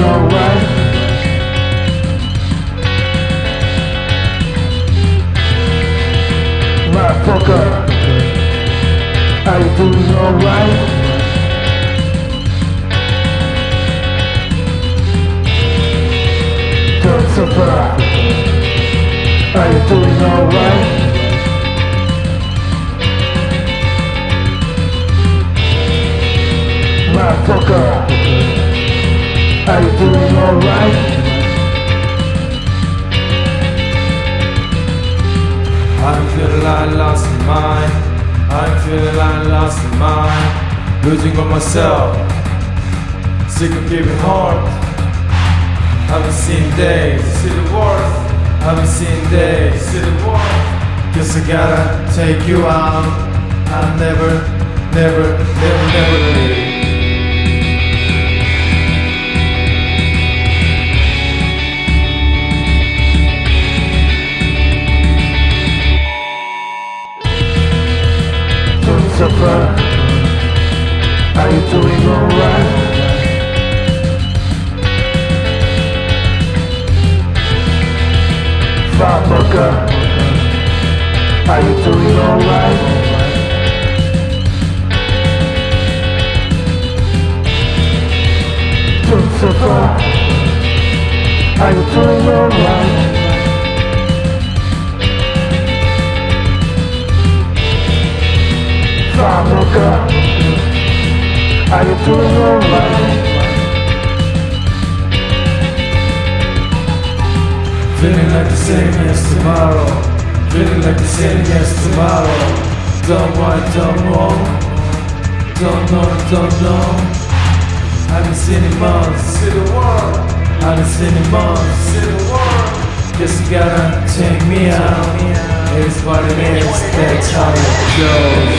alright? Motherfucker, are you doing alright? Don't suffer, are you doing alright? Motherfucker, are you doing alright? I'm feeling like lost mind. I'm feeling like lost mind. Losing on myself. Sick of giving heart. Haven't seen days. See the worth. Haven't seen days. See the worth. Guess I gotta take you out. I'll never, never, never, never leave. Don't are you doing alright? Motherfucker, are you doing alright? Don't suffer, are you doing alright? Feeling like the same as tomorrow. Feeling like the same as tomorrow. Don't want, don't want. Don't know, don't know. Haven't seen in months. See the world. Haven't seen in months. See the world. Guess you gotta take me out. It's what it is. That's how it goes.